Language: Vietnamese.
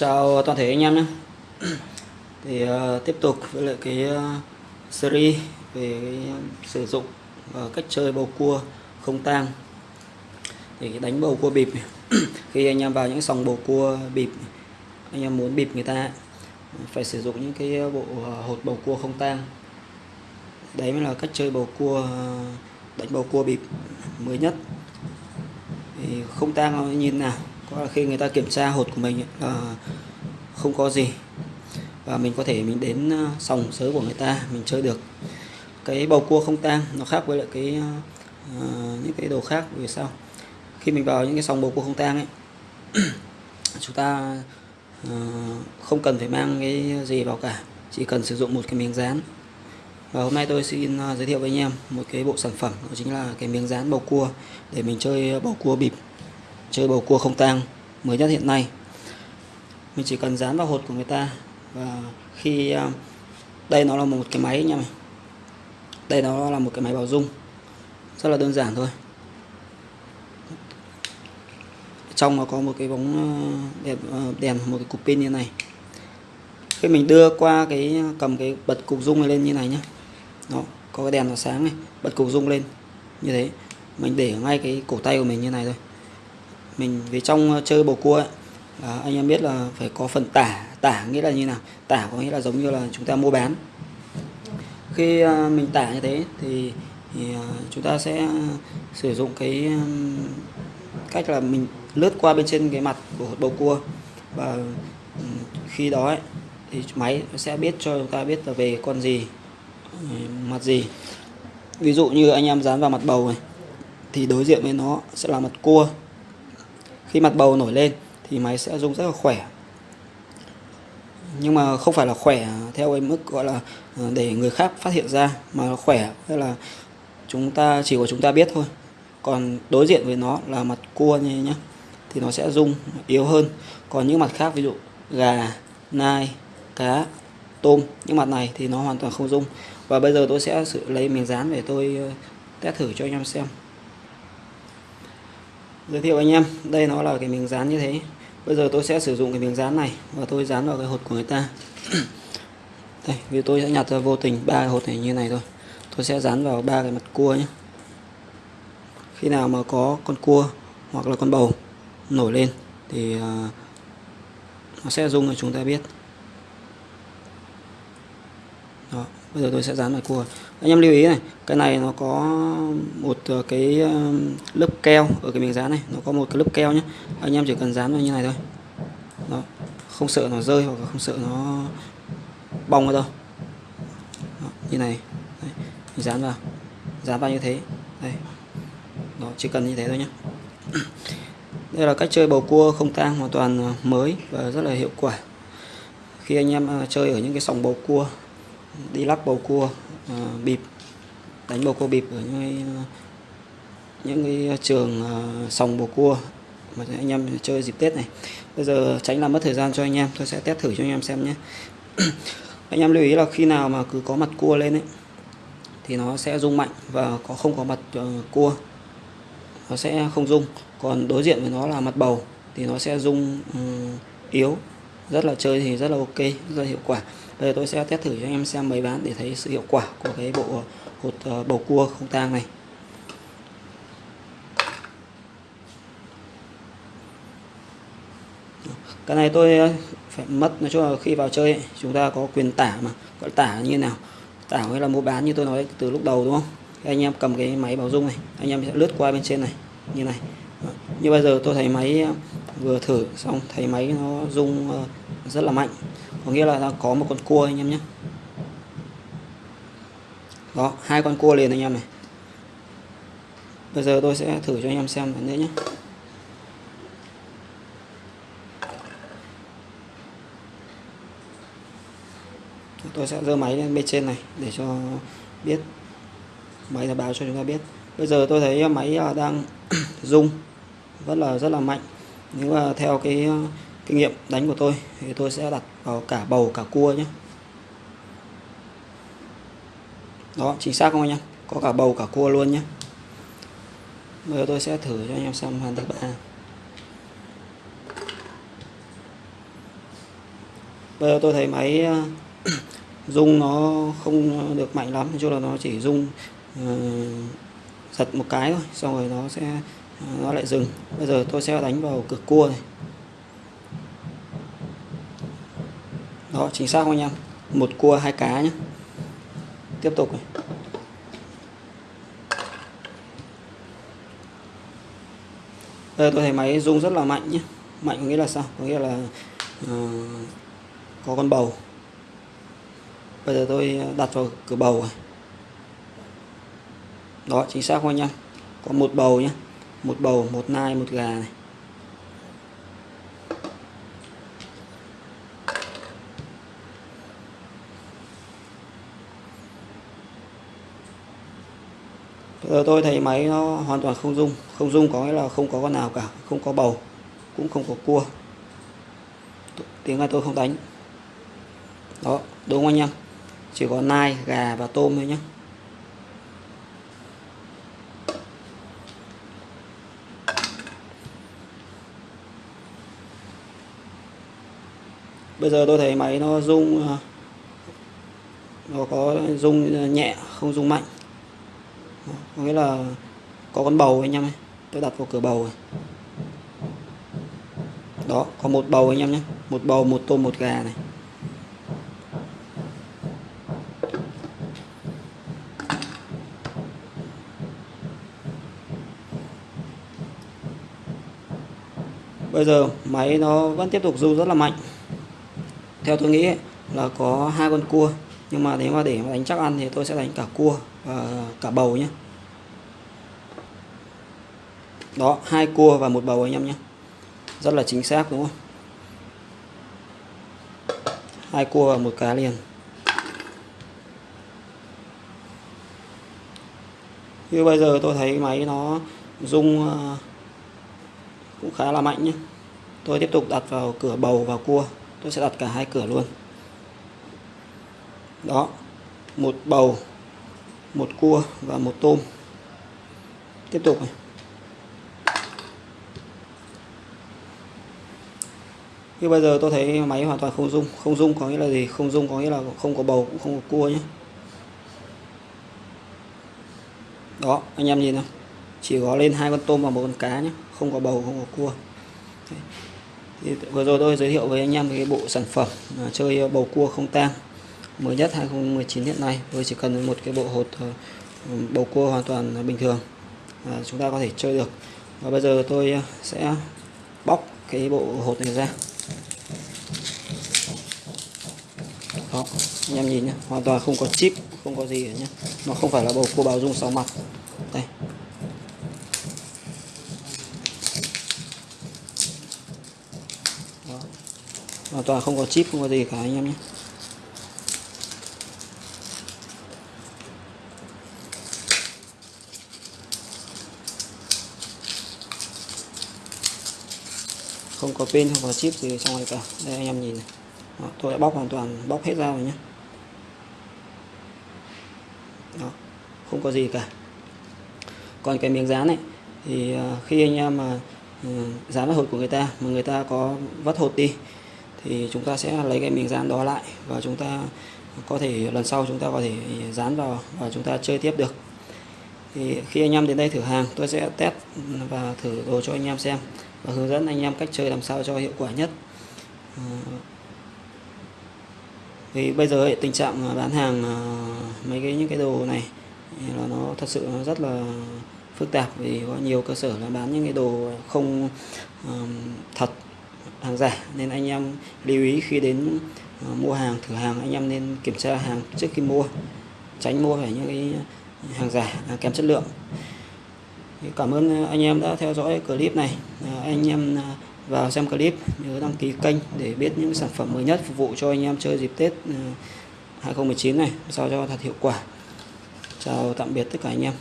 chào toàn thể anh em nhé. Thì uh, tiếp tục với lại cái uh, series về cái, uh, sử dụng và cách chơi bầu cua không tang. Để đánh bầu cua bịp khi anh em vào những sòng bầu cua bịp anh em muốn bịp người ta phải sử dụng những cái bộ hột bầu cua không tang. Đấy mới là cách chơi bầu cua đánh bầu cua bịp mới nhất. Thì không tang nó nhìn nào? Có là khi người ta kiểm tra hột của mình là không có gì. Và mình có thể mình đến ờ, sòng sới của người ta mình chơi được. Cái bầu cua không tang nó khác với lại cái uh, những cái đồ khác vì sao? Khi mình vào những cái sòng bầu cua không tang ấy chúng ta uh, không cần phải mang cái gì vào cả chỉ cần sử dụng một cái miếng dán và hôm nay tôi xin giới thiệu với anh em một cái bộ sản phẩm đó chính là cái miếng dán bầu cua để mình chơi bầu cua bịp chơi bầu cua không tang mới nhất hiện nay. Mình chỉ cần dán vào hột của người ta và khi à, đây nó là một cái máy nha mày. Đây nó là một cái máy bảo dung rất là đơn giản thôi. Trong nó có một cái bóng à, đèn, à, đèn một cái cục pin như này. Khi mình đưa qua cái cầm cái bật cục dung này lên như này nhé nó có cái đèn nó sáng này bật cục dung lên. Như thế mình để ngay cái cổ tay của mình như này thôi mình về trong ờ, chơi bầu cua ấy, là anh em biết là phải có phần tả tả nghĩa là như nào? Tả có nghĩa là giống như là chúng ta mua bán. Khi ờ, mình tả như thế thì, thì ờ, chúng ta sẽ sử dụng cái cách là mình lướt qua bên trên cái mặt của bầu cua. Và khi đó ấy, thì máy sẽ biết cho chúng ta biết là về con gì mặt gì. Ví dụ như anh em dán vào mặt bầu này thì đối diện với nó sẽ là mặt cua khi mặt bầu nổi lên thì máy sẽ rung rất là khỏe. Nhưng mà không phải là khỏe theo cái mức gọi là ờ, để người khác phát hiện ra, mà khỏe, tức là chúng ta, chỉ có chúng ta biết thôi. Còn đối diện với nó là mặt cua như nhé thì nó sẽ rung yếu hơn. Còn những mặt khác, ví dụ gà, nai, cá, tôm, những mặt này thì nó hoàn toàn không rung. Và bây giờ tôi sẽ lấy miếng dán để tôi ờ, test thử cho anh em xem giới thiệu anh em, đây nó là cái miếng dán như thế. Bây giờ tôi sẽ sử dụng cái miếng dán này và tôi dán vào cái hột của người ta. Đây, vì tôi sẽ nhặt ra vô tình ba hột này như này thôi. Tôi sẽ dán vào ba cái mặt cua nhé. Khi nào mà có con cua hoặc là con bầu nổi lên thì à, nó sẽ rung cho chúng ta biết. Đó bây giờ tôi sẽ dán vào cua. Anh em lưu ý này cái này nó có một ờ, cái ờ, lớp keo ở cái miếng dán này. Nó có một cái lớp keo nhé anh em chỉ cần dán vào như này thôi. Đó. Không sợ nó rơi hoặc không sợ nó bong ở đâu. Đó, như này. Đấy. mình dán vào. Dán vào như thế. Đây. Đó chỉ cần như thế thôi nhé đây là cách chơi bầu cua không tang hoàn toàn ờ, mới và rất là hiệu quả. Khi anh em chơi ở những cái sòng bầu cua đi lắc bầu cua uh, bịp đánh bầu cua bịp ở những cái, những cái trường uh, sòng bầu cua mà anh em chơi dịp Tết này. Bây giờ tránh làm mất thời gian cho anh em tôi sẽ test thử cho anh em xem nhé. Anh em lưu ý là khi nào mà cứ có mặt cua lên ấy thì nó sẽ rung mạnh và có không có mặt uh, cua nó sẽ không rung. Còn đối diện với nó là mặt bầu thì nó sẽ rung um, yếu rất là chơi thì rất là ok rất là hiệu quả. Bây giờ tôi sẽ test thử cho anh em xem mấy bán để thấy sự hiệu quả của cái bộ hột uh, bầu cua không tang này. Cái này tôi ờ, phải mất nói chung là khi vào chơi ấy, chúng ta có quyền tả mà gọi tả như nào? Tả hay là mua bán như tôi nói từ lúc đầu đúng không? Anh em cầm cái máy bảo dung này anh em sẽ lướt qua bên trên này như này. Ờ, như bây giờ tôi thấy máy vừa thử xong thấy máy nó rung ờ, rất là mạnh. Có nghĩa là nó có một con cua anh em nhé. Đó, hai con cua liền anh em này. Bây giờ tôi sẽ thử cho anh em xem nữa nhé. Tôi sẽ dơ máy lên bên trên này để cho biết, máy là báo cho chúng ta biết. Bây giờ tôi thấy máy à, đang rung, rất là rất là mạnh nếu mà theo cái ờ, kinh nghiệm đánh của tôi thì tôi sẽ đặt vào cả bầu cả cua nhé. Đó chính xác không anh em? Có cả bầu cả cua luôn nhé. Bây giờ tôi sẽ thử cho anh em xem hoàn thứ ba bây giờ tôi thấy máy ờ, rung nó không được mạnh lắm cho là nó chỉ rung uh, giật một cái thôi xong rồi nó sẽ nó lại dừng. Bây giờ tôi sẽ đánh vào cực cua này. Đó chính xác không anh em? Một cua hai cá nhé tiếp tục này. Đây tôi thấy máy rung rất là mạnh nhé mạnh có nghĩa là sao? Có nghĩa là uh, có con bầu. Bây giờ tôi đặt vào cửa bầu này. Đó chính xác không anh em? Có một bầu nhé một bầu, một nai, một gà này. Giờ tôi thấy máy nó hoàn toàn không rung. Không rung có nghĩa là không có con nào cả, không có bầu, cũng không có cua. Tiếng là tôi không đánh. Đó, đúng không anh em chỉ có nai, gà và tôm thôi nhé bây giờ tôi thấy máy nó rung à, nó có rung nhẹ, không rung mạnh. Có nghĩa là có con bầu anh em ấy tôi đặt vào cửa bầu rồi. Đó, có một bầu anh em nhé. Một bầu, một tôm, một gà này. Bây giờ máy nó vẫn tiếp tục du rất là mạnh theo tôi nghĩ là có hai con cua, nhưng mà nếu mà để mà đánh chắc ăn thì tôi sẽ đánh cả cua và cả bầu nhé đó, hai cua và một bầu anh em nhé rất là chính xác, đúng không? Hai cua và một cá liền. Như bây giờ tôi thấy máy nó rung ờ, cũng khá là mạnh nhé tôi tiếp tục đặt vào cửa bầu và cua tôi sẽ đặt cả hai cửa luôn. Đó, một bầu, một cua và một tôm. Tiếp tục này. Như bây giờ tôi thấy máy hoàn toàn không rung. Không rung có nghĩa là gì? Không rung có nghĩa là không có bầu, cũng không có cua nhé. Đó, anh em nhìn không chỉ có lên hai con tôm và một con cá nhé. Không có bầu, không có cua thì vừa rồi tôi giới thiệu với anh em cái bộ sản phẩm à, chơi bầu cua không tang mới nhất 2019 hiện nay. Tôi chỉ cần một cái bộ hột ờ, bầu cua hoàn toàn bình thường à, chúng ta có thể chơi được. Và bây giờ tôi ờ, sẽ bóc cái bộ hột này ra. Đó anh em nhìn nhé hoàn toàn không có chip không có gì nhé nó không phải là bầu cua báo dung sáu mặt đây đó hoàn toàn không có chip không có gì cả anh em nhé. Không có pin không có chip gì trong này cả. Đây anh em nhìn này. Đó, tôi đã bóc hoàn toàn bóc hết ra rồi nhé. Đó, không có gì cả. Còn cái miếng dán này thì à, khi anh em mà ừ, dán vào hột của người ta mà người ta có vắt hột đi thì chúng ta sẽ lấy cái miếng dán đó lại và chúng ta có thể lần sau chúng ta có thể dán vào và chúng ta chơi tiếp được. Thì khi anh em đến đây thử hàng tôi sẽ test và thử đồ cho anh em xem và hướng dẫn anh em cách chơi làm sao cho hiệu quả nhất. Ờ, thì bây giờ ấy, tình trạng bán hàng ờ, mấy cái những cái đồ này là nó thật sự nó rất là phức tạp vì có nhiều cơ sở là bán những cái đồ không um, thật hàng giả, nên anh em lưu ý khi đến ờ, mua hàng, thử hàng, anh em nên kiểm tra hàng trước khi mua, tránh mua phải những cái hàng giả hàng kém chất lượng Cảm ơn anh em đã theo dõi clip này. Ờ, anh em à, vào xem clip, nhớ đăng ký kênh để biết những sản phẩm mới nhất phục vụ cho anh em chơi dịp Tết ờ, 2019 này sao cho thật hiệu quả. Chào tạm biệt tất cả anh em.